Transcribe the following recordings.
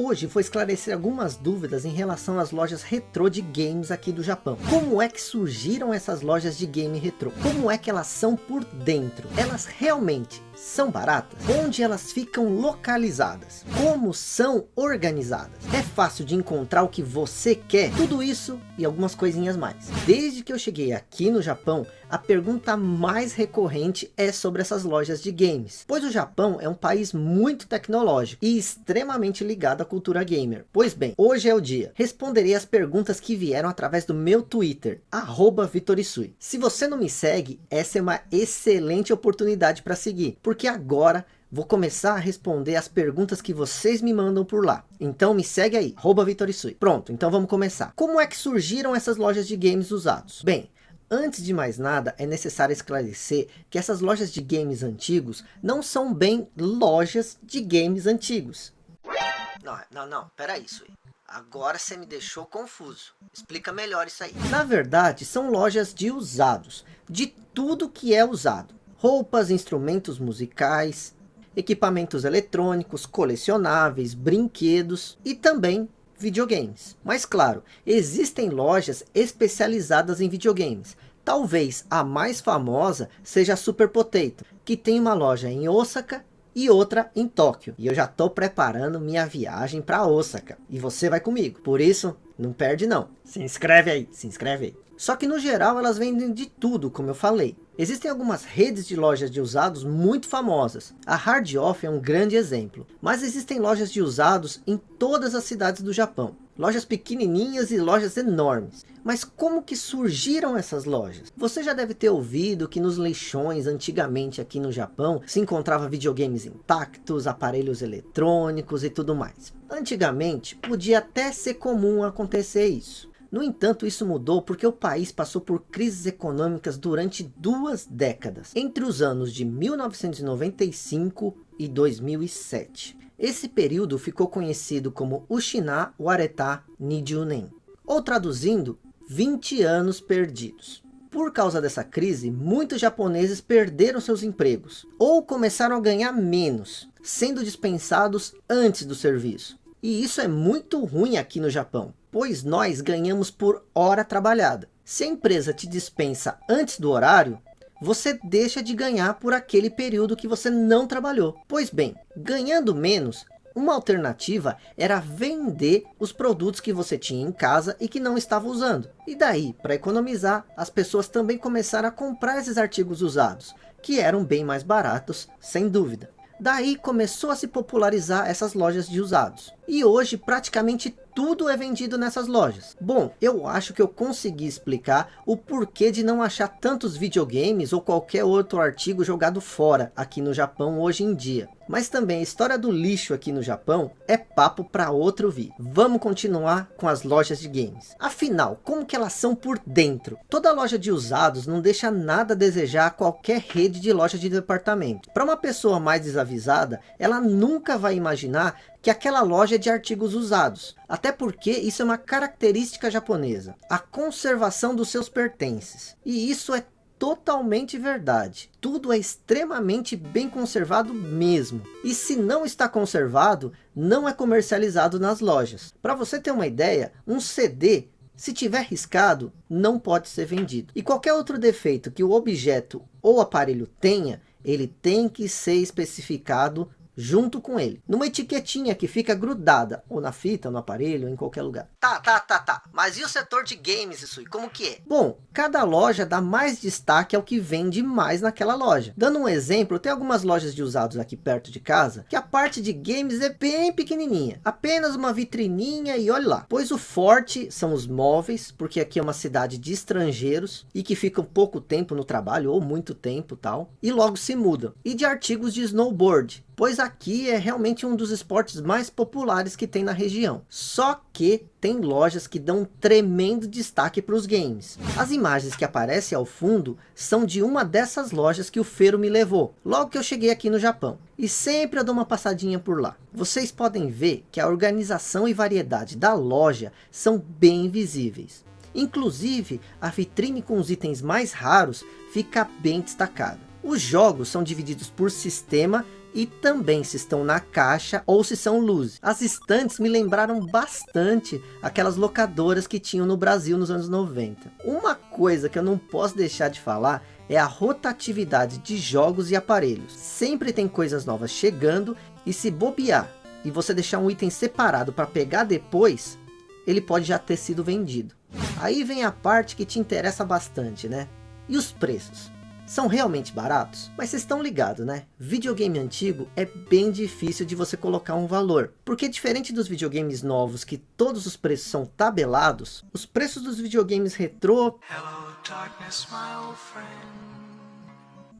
Hoje vou esclarecer algumas dúvidas em relação às lojas retrô de games aqui do Japão. Como é que surgiram essas lojas de game retrô? Como é que elas são por dentro? Elas realmente são baratas? Onde elas ficam localizadas? Como são organizadas? É fácil de encontrar o que você quer? Tudo isso e algumas coisinhas mais. Desde que eu cheguei aqui no Japão, a pergunta mais recorrente é sobre essas lojas de games. Pois o Japão é um país muito tecnológico e extremamente ligado à cultura gamer. Pois bem, hoje é o dia. Responderei as perguntas que vieram através do meu Twitter, Vitorisui. Se você não me segue, essa é uma excelente oportunidade para seguir porque agora vou começar a responder as perguntas que vocês me mandam por lá. Então me segue aí, Vitorisui. Pronto, então vamos começar. Como é que surgiram essas lojas de games usados? Bem, Antes de mais nada, é necessário esclarecer que essas lojas de games antigos não são bem lojas de games antigos. Não, não, não, peraí, Sui. Agora você me deixou confuso. Explica melhor isso aí. Na verdade, são lojas de usados, de tudo que é usado roupas, instrumentos musicais, equipamentos eletrônicos, colecionáveis, brinquedos e também videogames. Mas claro, existem lojas especializadas em videogames. Talvez a mais famosa seja a Super Potato, que tem uma loja em Osaka e outra em Tóquio. E eu já estou preparando minha viagem para Osaka. E você vai comigo. Por isso, não perde não. Se inscreve aí, se inscreve aí. Só que no geral elas vendem de tudo, como eu falei. Existem algumas redes de lojas de usados muito famosas. A Hard Off é um grande exemplo. Mas existem lojas de usados em todas as cidades do Japão. Lojas pequenininhas e lojas enormes. Mas como que surgiram essas lojas? Você já deve ter ouvido que nos leixões antigamente aqui no Japão se encontrava videogames intactos, aparelhos eletrônicos e tudo mais. Antigamente podia até ser comum acontecer isso. No entanto, isso mudou porque o país passou por crises econômicas durante duas décadas, entre os anos de 1995 e 2007. Esse período ficou conhecido como Ushina Wareta Nijunen, ou traduzindo, 20 anos perdidos. Por causa dessa crise, muitos japoneses perderam seus empregos, ou começaram a ganhar menos, sendo dispensados antes do serviço. E isso é muito ruim aqui no Japão, pois nós ganhamos por hora trabalhada. Se a empresa te dispensa antes do horário, você deixa de ganhar por aquele período que você não trabalhou. Pois bem, ganhando menos, uma alternativa era vender os produtos que você tinha em casa e que não estava usando. E daí, para economizar, as pessoas também começaram a comprar esses artigos usados, que eram bem mais baratos, sem dúvida. Daí começou a se popularizar essas lojas de usados. E hoje praticamente tudo é vendido nessas lojas. Bom, eu acho que eu consegui explicar o porquê de não achar tantos videogames ou qualquer outro artigo jogado fora aqui no Japão hoje em dia. Mas também a história do lixo aqui no Japão é papo para outro vídeo. Vamos continuar com as lojas de games. Afinal, como que elas são por dentro? Toda loja de usados não deixa nada a desejar a qualquer rede de loja de departamento. Para uma pessoa mais desavisada, ela nunca vai imaginar que aquela loja de artigos usados. Até porque isso é uma característica japonesa. A conservação dos seus pertences. E isso é totalmente verdade. Tudo é extremamente bem conservado mesmo. E se não está conservado, não é comercializado nas lojas. Para você ter uma ideia, um CD, se tiver riscado, não pode ser vendido. E qualquer outro defeito que o objeto ou aparelho tenha, ele tem que ser especificado junto com ele. Numa etiquetinha que fica grudada, ou na fita, no aparelho, ou em qualquer lugar. Tá, tá, tá, tá. Mas e o setor de games, isso aí? Como que é? Bom, cada loja dá mais destaque ao que vende mais naquela loja. Dando um exemplo, tem algumas lojas de usados aqui perto de casa, que a parte de games é bem pequenininha. Apenas uma vitrininha e olha lá. Pois o forte são os móveis, porque aqui é uma cidade de estrangeiros, e que ficam pouco tempo no trabalho, ou muito tempo tal, e logo se mudam. E de artigos de snowboard, pois aqui é realmente um dos esportes mais populares que tem na região. Só que tem lojas que dão um tremendo destaque para os games. As imagens que aparecem ao fundo são de uma dessas lojas que o Feiro me levou, logo que eu cheguei aqui no Japão. E sempre eu dou uma passadinha por lá. Vocês podem ver que a organização e variedade da loja são bem visíveis. Inclusive, a vitrine com os itens mais raros fica bem destacada. Os jogos são divididos por sistema e também se estão na caixa ou se são luz. As estantes me lembraram bastante aquelas locadoras que tinham no Brasil nos anos 90. Uma coisa que eu não posso deixar de falar é a rotatividade de jogos e aparelhos. Sempre tem coisas novas chegando e se bobear e você deixar um item separado para pegar depois, ele pode já ter sido vendido. Aí vem a parte que te interessa bastante, né? E os preços? São realmente baratos? Mas vocês estão ligados, né? Videogame antigo é bem difícil de você colocar um valor. Porque diferente dos videogames novos, que todos os preços são tabelados, os preços dos videogames retrô...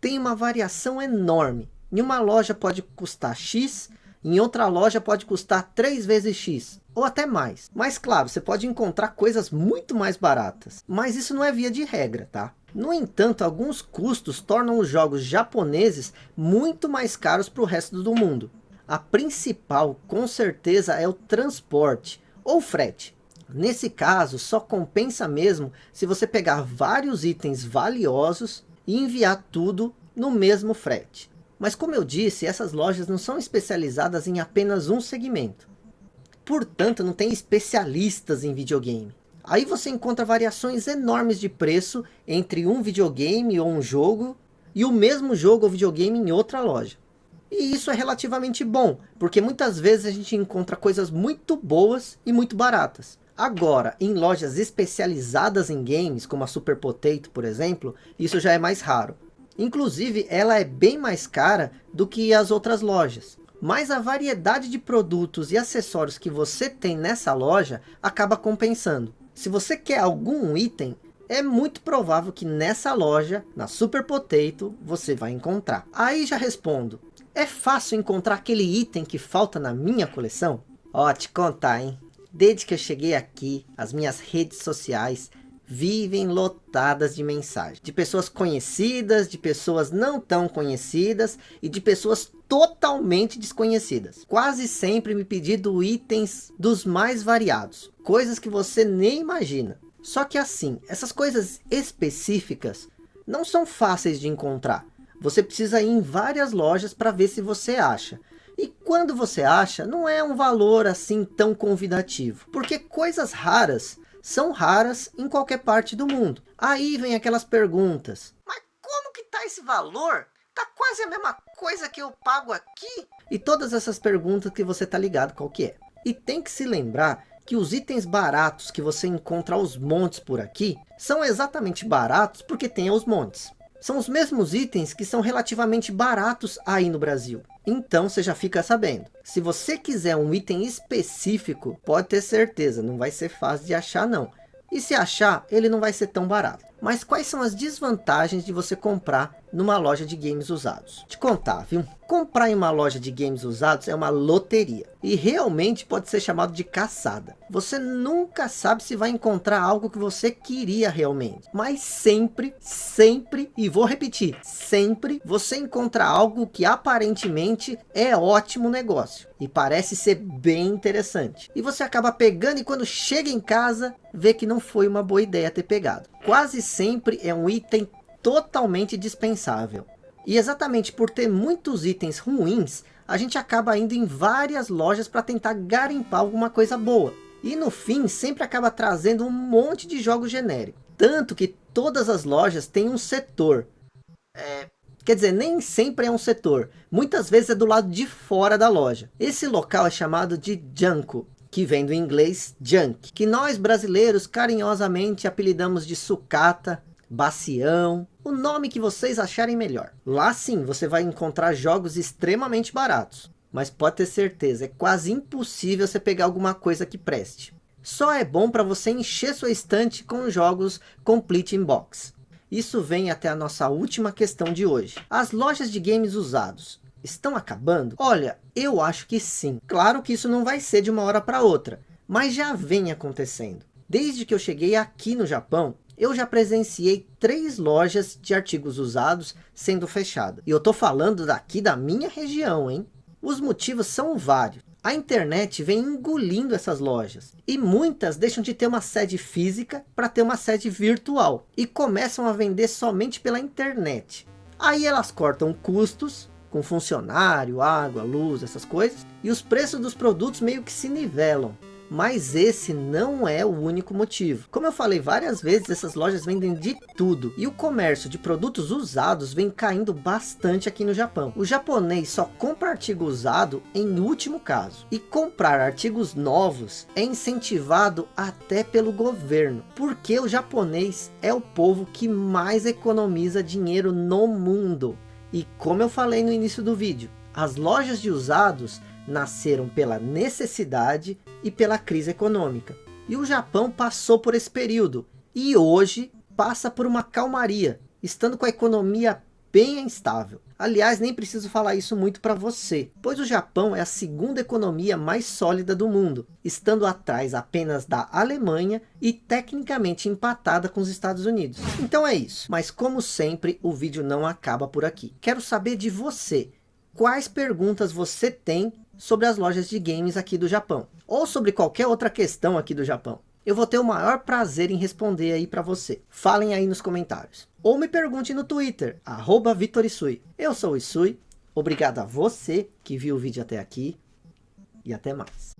Tem uma variação enorme. Em uma loja pode custar X, em outra loja pode custar 3 vezes X, ou até mais. Mas claro, você pode encontrar coisas muito mais baratas. Mas isso não é via de regra, tá? No entanto, alguns custos tornam os jogos japoneses muito mais caros para o resto do mundo. A principal, com certeza, é o transporte ou frete. Nesse caso, só compensa mesmo se você pegar vários itens valiosos e enviar tudo no mesmo frete. Mas como eu disse, essas lojas não são especializadas em apenas um segmento. Portanto, não tem especialistas em videogame. Aí você encontra variações enormes de preço entre um videogame ou um jogo e o mesmo jogo ou videogame em outra loja. E isso é relativamente bom, porque muitas vezes a gente encontra coisas muito boas e muito baratas. Agora, em lojas especializadas em games, como a Super Potato, por exemplo, isso já é mais raro. Inclusive, ela é bem mais cara do que as outras lojas. Mas a variedade de produtos e acessórios que você tem nessa loja acaba compensando. Se você quer algum item, é muito provável que nessa loja, na Super Potato, você vai encontrar. Aí já respondo, é fácil encontrar aquele item que falta na minha coleção? Ó, te contar, hein? Desde que eu cheguei aqui, as minhas redes sociais vivem lotadas de mensagens. De pessoas conhecidas, de pessoas não tão conhecidas e de pessoas totalmente desconhecidas. Quase sempre me pedindo itens dos mais variados. Coisas que você nem imagina. Só que assim, essas coisas específicas não são fáceis de encontrar. Você precisa ir em várias lojas para ver se você acha. E quando você acha, não é um valor assim tão convidativo. Porque coisas raras são raras em qualquer parte do mundo. Aí vem aquelas perguntas. Mas como que tá esse valor? Tá quase a mesma coisa que eu pago aqui? E todas essas perguntas que você tá ligado qual que é. E tem que se lembrar que os itens baratos que você encontra aos montes por aqui, são exatamente baratos porque tem aos montes. São os mesmos itens que são relativamente baratos aí no Brasil. Então você já fica sabendo. Se você quiser um item específico, pode ter certeza, não vai ser fácil de achar não. E se achar, ele não vai ser tão barato. Mas quais são as desvantagens de você comprar numa loja de games usados? Te contar, viu? Comprar em uma loja de games usados é uma loteria. E realmente pode ser chamado de caçada. Você nunca sabe se vai encontrar algo que você queria realmente. Mas sempre, sempre, e vou repetir, sempre você encontra algo que aparentemente é ótimo negócio. E parece ser bem interessante. E você acaba pegando e quando chega em casa, vê que não foi uma boa ideia ter pegado. Quase sempre é um item totalmente dispensável. E exatamente por ter muitos itens ruins, a gente acaba indo em várias lojas para tentar garimpar alguma coisa boa. E no fim, sempre acaba trazendo um monte de jogos genéricos. Tanto que todas as lojas têm um setor. É, quer dizer, nem sempre é um setor. Muitas vezes é do lado de fora da loja. Esse local é chamado de Junko, que vem do inglês junk. Que nós brasileiros carinhosamente apelidamos de sucata, bacião, o nome que vocês acharem melhor. Lá sim, você vai encontrar jogos extremamente baratos. Mas pode ter certeza, é quase impossível você pegar alguma coisa que preste. Só é bom para você encher sua estante com jogos Complete in Box. Isso vem até a nossa última questão de hoje. As lojas de games usados estão acabando? Olha, eu acho que sim. Claro que isso não vai ser de uma hora para outra, mas já vem acontecendo. Desde que eu cheguei aqui no Japão, eu já presenciei três lojas de artigos usados sendo fechadas. E eu tô falando daqui da minha região, hein? Os motivos são vários. A internet vem engolindo essas lojas. E muitas deixam de ter uma sede física para ter uma sede virtual. E começam a vender somente pela internet. Aí elas cortam custos com funcionário, água, luz, essas coisas, e os preços dos produtos meio que se nivelam. Mas esse não é o único motivo. Como eu falei várias vezes, essas lojas vendem de tudo. E o comércio de produtos usados vem caindo bastante aqui no Japão. O japonês só compra artigo usado em último caso. E comprar artigos novos é incentivado até pelo governo. Porque o japonês é o povo que mais economiza dinheiro no mundo. E como eu falei no início do vídeo, as lojas de usados nasceram pela necessidade e pela crise econômica. E o Japão passou por esse período e hoje passa por uma calmaria, estando com a economia bem instável. Aliás, nem preciso falar isso muito para você, pois o Japão é a segunda economia mais sólida do mundo, estando atrás apenas da Alemanha e tecnicamente empatada com os Estados Unidos. Então é isso, mas como sempre, o vídeo não acaba por aqui. Quero saber de você, quais perguntas você tem sobre as lojas de games aqui do Japão. Ou sobre qualquer outra questão aqui do Japão. Eu vou ter o maior prazer em responder aí para você. Falem aí nos comentários. Ou me pergunte no Twitter, arroba VitorIsui. Eu sou o Isui, obrigado a você que viu o vídeo até aqui. E até mais.